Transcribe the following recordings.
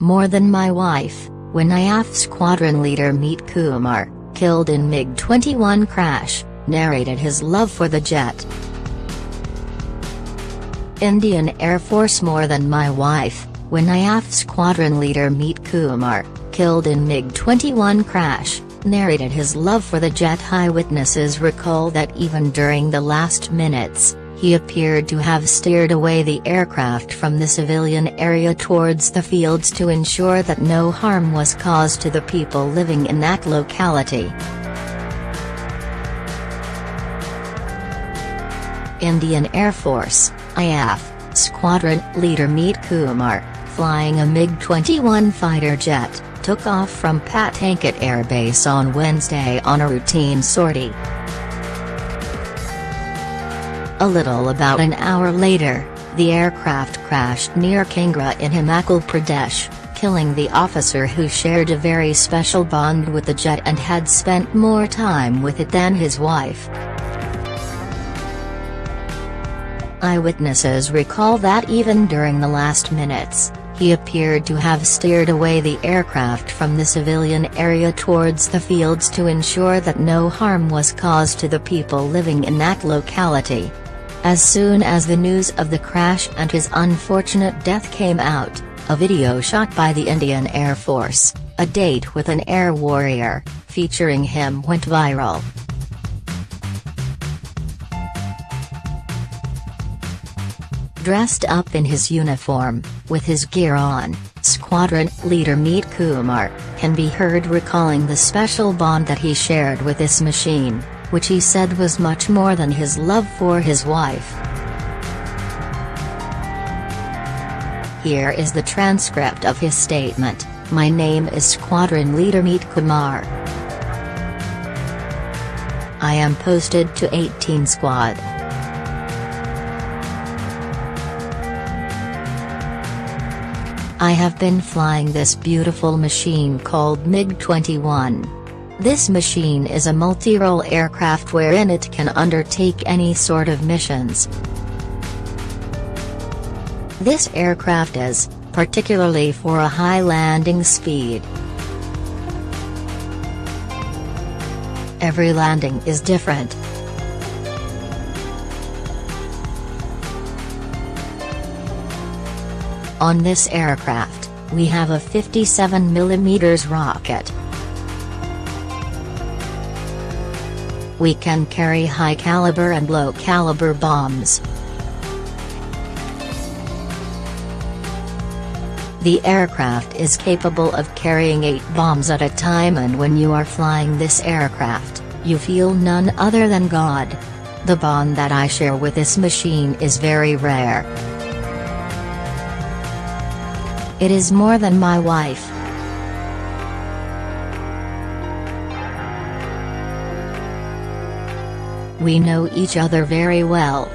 More Than My Wife, when IAF squadron leader Meet Kumar, killed in MiG-21 crash, narrated his love for the jet. Indian Air Force More Than My Wife, when IAF squadron leader Meet Kumar, killed in MiG-21 crash, narrated his love for the jet. Eyewitnesses recall that even during the last minutes, he appeared to have steered away the aircraft from the civilian area towards the fields to ensure that no harm was caused to the people living in that locality. Indian Air Force, IAF, Squadron Leader Meet Kumar, flying a MiG-21 fighter jet, took off from Pathankot Air Base on Wednesday on a routine sortie. A little about an hour later, the aircraft crashed near Kangra in Himachal Pradesh, killing the officer who shared a very special bond with the jet and had spent more time with it than his wife. Eyewitnesses recall that even during the last minutes, he appeared to have steered away the aircraft from the civilian area towards the fields to ensure that no harm was caused to the people living in that locality. As soon as the news of the crash and his unfortunate death came out, a video shot by the Indian Air Force, A Date with an Air Warrior, featuring him went viral. Dressed up in his uniform, with his gear on, squadron leader Meet Kumar, can be heard recalling the special bond that he shared with this machine, which he said was much more than his love for his wife. Here is the transcript of his statement, My name is Squadron Leader Meet Kumar. I am posted to 18 Squad. I have been flying this beautiful machine called MiG-21. This machine is a multi-role aircraft wherein it can undertake any sort of missions. This aircraft is, particularly for a high landing speed. Every landing is different. On this aircraft, we have a 57mm rocket. We can carry high-caliber and low-caliber bombs. The aircraft is capable of carrying 8 bombs at a time and when you are flying this aircraft, you feel none other than God. The bond that I share with this machine is very rare. It is more than my wife. We know each other very well.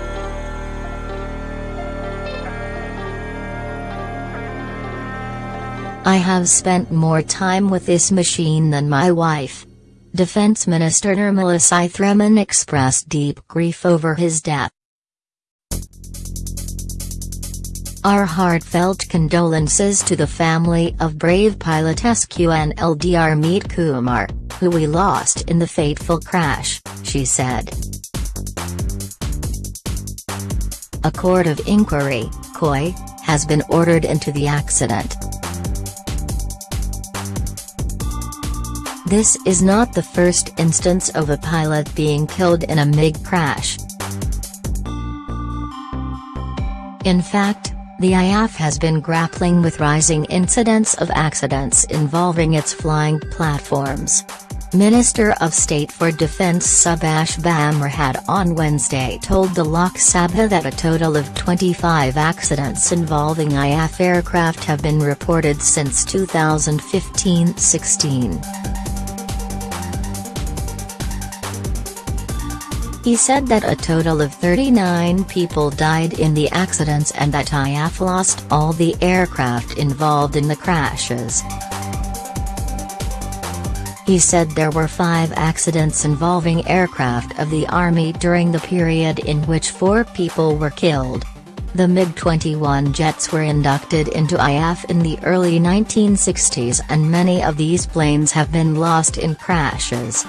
I have spent more time with this machine than my wife. Defense Minister Nirmala Sitharaman expressed deep grief over his death. Our heartfelt condolences to the family of brave pilot SQNLDR Meet Kumar, who we lost in the fateful crash, she said. A court of inquiry, COI, has been ordered into the accident. This is not the first instance of a pilot being killed in a MiG crash. In fact, the IAF has been grappling with rising incidents of accidents involving its flying platforms. Minister of State for Defense Subhash Bhamre had on Wednesday told the Lok Sabha that a total of 25 accidents involving IAF aircraft have been reported since 2015-16. He said that a total of 39 people died in the accidents and that IAF lost all the aircraft involved in the crashes. He said there were five accidents involving aircraft of the Army during the period in which four people were killed. The MiG-21 jets were inducted into IAF in the early 1960s and many of these planes have been lost in crashes.